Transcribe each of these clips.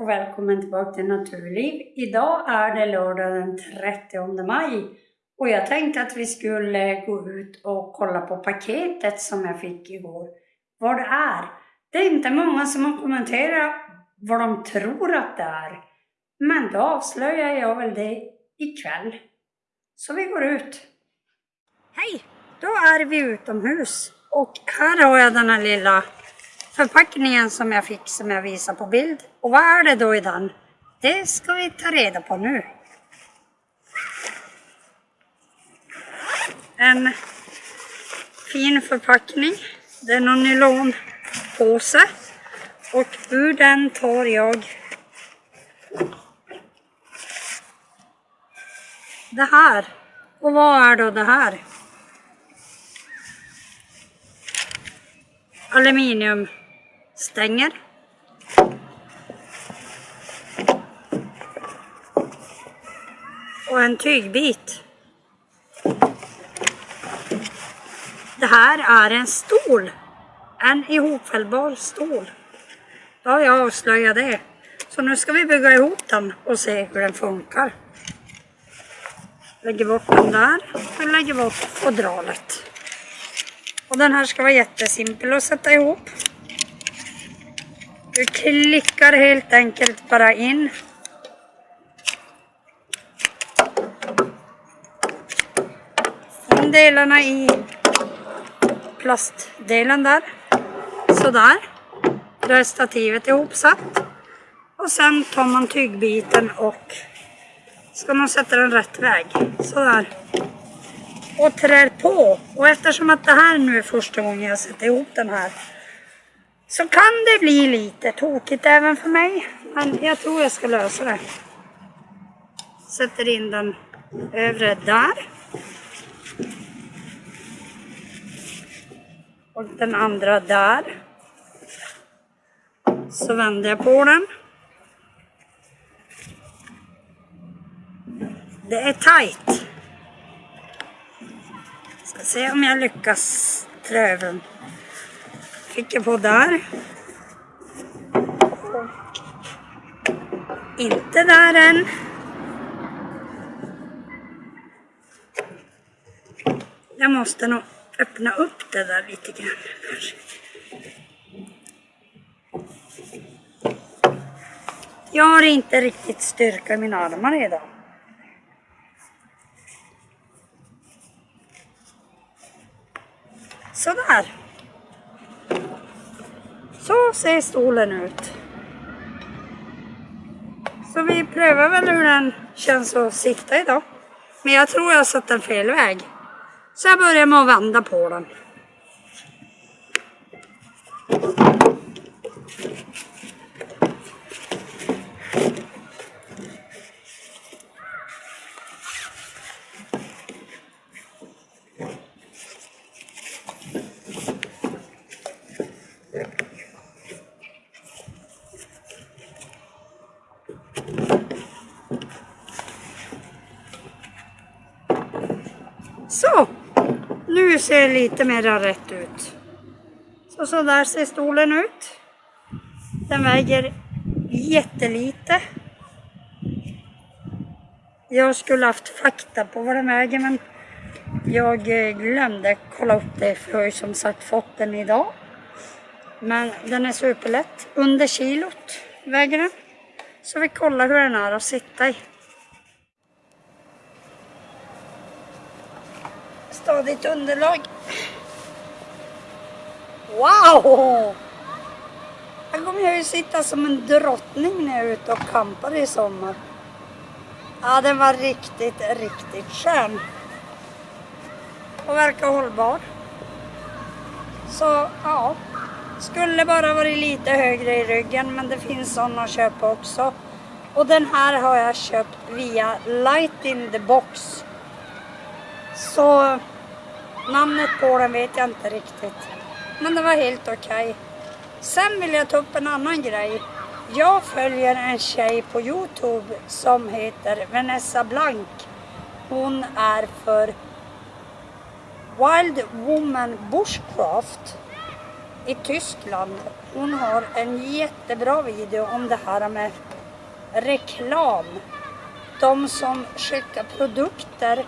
och välkommen tillbaka till Naturliv. Idag är det lördag den 30 maj och jag tänkte att vi skulle gå ut och kolla på paketet som jag fick igår. Vad det är. Det är inte många som har kommenterat vad de tror att det är. Men då avslöjar jag väl det ikväll. Så vi går ut. Hej! Då är vi utomhus och här har jag den här lilla förpackningen som jag fick som jag visar på bild. Och vad är det då i den? Det ska vi ta reda på nu. En fin förpackning. Det är någon nylonpåse. Och ur den tar jag det här. Och vad är då det här? Aluminium stänger. Och en tygbit. Det här är en stol. En ihopfällbar stol. Då har jag avslöjat det. Så nu ska vi bygga ihop den och se hur den funkar. Lägger bort den där och lägger bort fodralet. Och den här ska vara jättesimpel att sätta ihop. Du klickar helt enkelt bara in. Delarna i plastdelen där. Sådär. Då är stativet ihopsatt. Och sen tar man tygbiten och ska man sätta den rätt väg. Sådär. Och trär på. Och eftersom att det här nu är första gången jag sätter ihop den här så kan det bli lite tokigt även för mig. Men jag tror jag ska lösa det. Sätter in den övre där. Och den andra där. Så vänder jag på den. Det är tajt. Ska se om jag lyckas trä den trycker jag på där. Och inte där än. Jag måste nog öppna upp det där lite grann. Jag har inte riktigt styrka i mina armar idag. Sådär. Så ser stolen ut. Så vi prövar väl hur den känns att sitta idag. Men jag tror jag har satt den fel väg. Så jag börjar med att vända på den. Så, nu ser det lite mer rätt ut. Så, så där ser stolen ut. Den väger jättelite. Jag skulle haft fakta på vad den väger men jag eh, glömde kolla upp det för jag har ju som sagt fått den idag. Men den är superlätt. Under kilot väger den. Så vi kollar hur den är att sitta i. stadigt underlag. Wow! Här kommer jag ju sitta som en drottning när jag är ute och campar i sommar. Ja, den var riktigt, riktigt skön. Och verkar hållbar. Så, ja. Skulle bara varit lite högre i ryggen, men det finns sådana att köpa också. Och den här har jag köpt via Light in the Box. Så namnet på den vet jag inte riktigt. Men det var helt okej. Okay. Sen vill jag ta upp en annan grej. Jag följer en tjej på Youtube som heter Vanessa Blank. Hon är för Wild Woman Bushcraft. i Tyskland. Hon har en jättebra video om det här med reklam. De som skickar produkter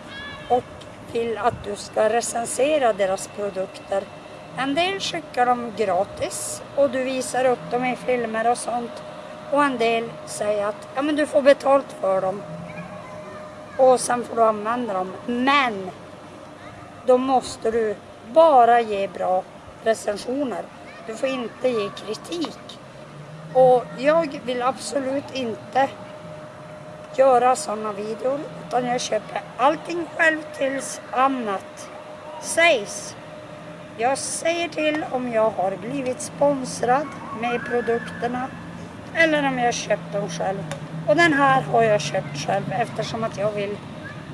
till att du ska recensera deras produkter. En del skickar dem gratis och du visar upp dem i filmer och sånt. Och en del säger att ja, men du får betalt för dem. Och sen får du använda dem. Men då måste du bara ge bra recensioner. Du får inte ge kritik. Och jag vill absolut inte göra sådana videor utan jag köper allting själv tills annat sägs. Jag säger till om jag har blivit sponsrad med produkterna eller om jag köpt dem själv. Och den här har jag köpt själv eftersom att jag vill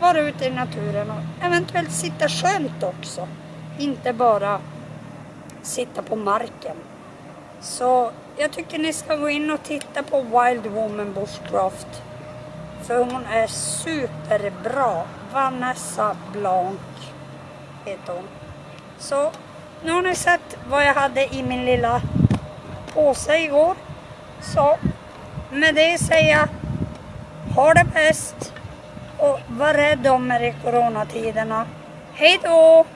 vara ute i naturen och eventuellt sitta skönt också. Inte bara sitta på marken. Så jag tycker ni ska gå in och titta på Wild Woman Bushcraft. För hon är superbra. Vanessa Blanc heter hon. Så nu har ni sett vad jag hade i min lilla påse igår. Så med det säger jag ha det bäst och var rädd om er i coronatiderna. Hej då!